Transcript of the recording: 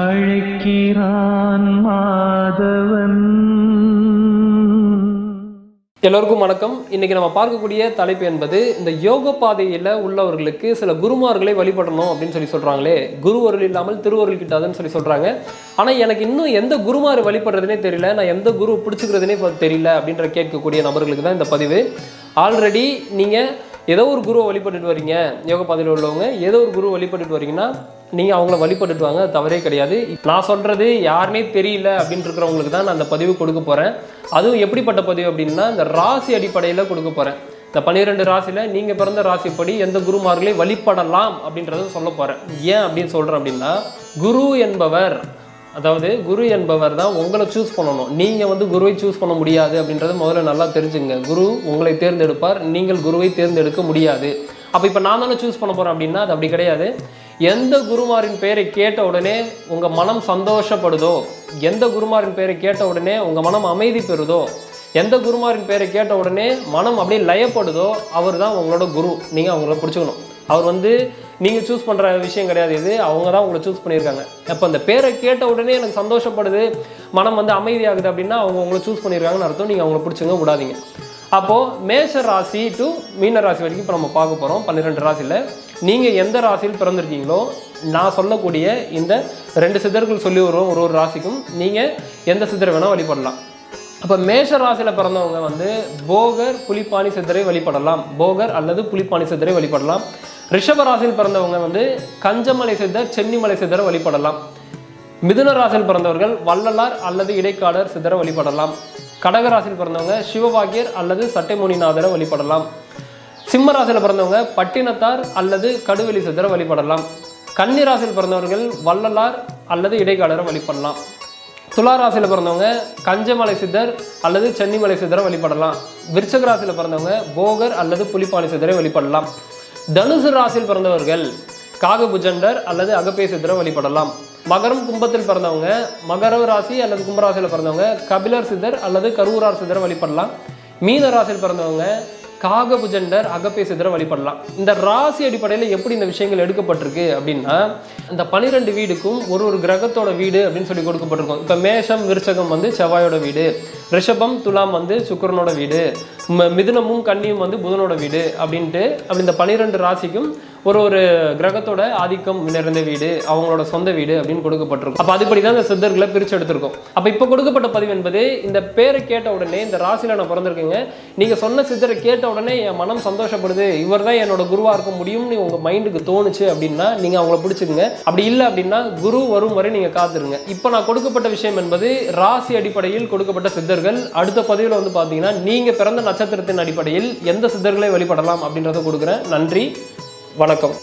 அழைக்கிறான் மாதவன். எல்லோருக்கும் வணக்கம். இன்னைக்கு நம்ம பார்க்கக்கூடிய தலைப்பு என்பது இந்த யோக பாதையில் உள்ளவர்களுக்கு சில குருமார்களை வழிபடணும் அப்படின்னு சொல்லி சொல்றாங்களே. குருவருள் இல்லாமல் திருவருள் கிட்டாதுன்னு சொல்லி சொல்றாங்க. ஆனால் எனக்கு இன்னும் எந்த குருமார் வழிபடுறதுனே தெரியல. நான் எந்த குரு பிடிச்சிக்கிறதுனே தெரியல அப்படின்ற கேட்கக்கூடிய நபர்களுக்கு தான் இந்த பதிவு. ஆல்ரெடி நீங்கள் ஏதோ ஒரு குருவை வழிபட்டுட்டு வரீங்க. யோக பாதையில் உள்ளவங்க ஏதோ ஒரு குரு வழிபட்டுட்டு வரீங்கன்னா நீங்கள் அவங்கள வழிபட்டுட்டு வாங்க தவறே கிடையாது. நான் சொல்கிறது யாருனே தெரியல அப்படின்னு இருக்கிறவங்களுக்கு தான் நான் அந்த பதிவு கொடுக்க போகிறேன் அதுவும் எப்படிப்பட்ட பதிவு அப்படின்னா இந்த ராசி அடிப்படையில் கொடுக்க போகிறேன் இந்த பன்னிரெண்டு ராசியில் நீங்கள் பிறந்த ராசிப்படி எந்த குருமார்களையும் வழிபடலாம் அப்படின்றத சொல்ல போகிறேன் ஏன் அப்படின்னு சொல்கிறேன் அப்படின்னா குரு என்பவர் அதாவது குரு என்பவர் தான் உங்களை சூஸ் பண்ணணும். நீங்கள் வந்து குருவை சூஸ் பண்ண முடியாது அப்படின்றத முதல்ல நல்லா தெரிஞ்சுங்க குரு உங்களை தேர்ந்தெடுப்பார். நீங்கள் குருவை தேர்ந்தெடுக்க முடியாது. அப்போ இப்போ நான் தானே சூஸ் பண்ண போகிறேன் அப்படின்னா அது அப்படி கிடையாது. எந்த குருமாரின் பெயரை கேட்ட உடனே உங்கள் மனம் சந்தோஷப்படுதோ? எந்த குருமாரின் பெயரை கேட்ட உடனே உங்கள் மனம் அமைதி பெறுதோ? எந்த குருமாரின் பெயரை கேட்ட உடனே மனம் அப்படியே லயப்படுதோ? அவர் தான் உங்களோட குரு. நீங்கள் அவங்கள பிடிச்சிக்கணும். அவர் வந்து நீங்கள் சூஸ் பண்ணுற விஷயம் கிடையாது இது. அவங்க தான் உங்களை சூஸ் பண்ணியிருக்காங்க. அப்போ அந்த பேரை கேட்ட உடனே எனக்கு சந்தோஷப்படுது மனம் வந்து அமைதியாகுது அப்படின்னா அவங்க உங்களை சூஸ் பண்ணியிருக்காங்கன்னு அர்த்தம். நீங்கள் அவங்கள பிடிச்சிங்க விடாதீங்க. அப்போது மேஷ ராசி டு மீன ராசி வரைக்கும் இப்போ நம்ம பார்க்க போகிறோம் பன்னிரெண்டு ராசியில். நீங்கள் எந்த ராசியில் பிறந்திருக்கீங்களோ நான் சொல்லக்கூடிய இந்த ரெண்டு சித்தர்கள் சொல்லி வருவோம் ஒரு ஒரு ராசிக்கும். நீங்கள் எந்த சித்தரை வேணால் வழிபடலாம். அப்போ மேஷ ராசியில் பிறந்தவங்க வந்து போகர் புலிப்பாணி சித்தரை வழிபடலாம். போகர் அல்லது புலிப்பாணி சித்தரை வழிபடலாம். ரிஷப ராசியில் பிறந்தவங்க வந்து கஞ்சமலை சித்தர் சென்னிமலை சித்தரை வழிபடலாம். மிதுன ராசியில் பிறந்தவர்கள் வள்ளலார் அல்லது இடைக்காலர் சித்தரை வழிபடலாம். கடகராசியில் பிறந்தவங்க சிவபாகியர் அல்லது சட்டைமுனிநாதரை வழிபடலாம். சிம்ம ராசியில் பிறந்தவங்க பட்டினத்தார் அல்லது கடுவெளி சித்தரை வழிபடலாம். கன்னி ராசியில் பிறந்தவர்கள் வள்ளலார் அல்லது இடைக்காலரை வழிபடலாம். துலா ராசியில் பிறந்தவங்க கஞ்சமலை சித்தர் அல்லது சென்னிமலை சித்தரை வழிபடலாம். விருச்சக ராசியில் பிறந்தவங்க போகர் அல்லது புலிப்பாணி சித்தரை வழிபடலாம். தனுசு ராசியில் பிறந்தவர்கள் காகபுஜண்டர் அல்லது அகப்பே சித்தரை வழிபடலாம். மகரம் கும்பத்தில் பிறந்தவங்க மகர ராசி அல்லது கும்பராசியில் பிறந்தவங்க கபிலர் சிதர் அல்லது கரூரார் சிதர் வழிபடலாம். மீன ராசியில் பிறந்தவங்க காகபுஜண்டர் அகப்பே சிதரை வழிபடலாம். இந்த ராசி அடிப்படையில் எப்படி இந்த விஷயங்கள் எடுக்கப்பட்டிருக்கு அப்படின்னா இந்த பனிரெண்டு வீடுக்கும் ஒரு ஒரு கிரகத்தோட வீடு அப்படின்னு சொல்லி கொடுக்கப்பட்டிருக்கும். இப்போ மேஷம் விருச்சகம் வந்து செவ்வாயோட வீடு ரிஷபம் துலாம் வந்து சுக்கரனோட வீடு ம- மிதுனமும் கன்னியும் வந்து புதனோட வீடு அப்படின்ட்டு அப்படி இந்த பனிரெண்டு ராசிக்கும் ஒரு ஒரு கிரகத்தோட ஆதிக்கம் நிறைந்த வீடு அவங்களோட சொந்த வீடு அப்படின்னு கொடுக்கப்பட்டிருக்கும். அப்போ அதுபடி தான் இந்த சித்தர்களை பிரித்து எடுத்திருக்கோம் அப்போ இப்போ கொடுக்கப்பட்ட பதிவு என்பது இந்த பேரை கேட்ட உடனே இந்த ராசியில் நான் பிறந்திருக்கேங்க நீங்கள் சொன்ன சித்தரை கேட்ட உடனே என் மனம் சந்தோஷப்படுது இவர் தான் என்னோட குருவாக இருக்க முடியும்னு உங்கள் மைண்டுக்கு தோணுச்சு அப்படின்னா நீங்கள் அவங்கள பிடிச்சிக்கங்க. அப்படி இல்லை அப்படின்னா குரு வரும் வரை நீங்கள் காத்துருங்க. இப்போ நான் கொடுக்கப்பட்ட விஷயம் என்பது ராசி அடிப்படையில் கொடுக்கப்பட்ட சித்தர்கள். அடுத்த பதிவில் வந்து பார்த்தீங்கன்னா நீங்கள் பிறந்த நட்சத்திரத்தின் அடிப்படையில் எந்த சித்தர்களை வழிபடலாம் அப்படின்றத கொடுக்குறேன். நன்றி. வணக்கம்.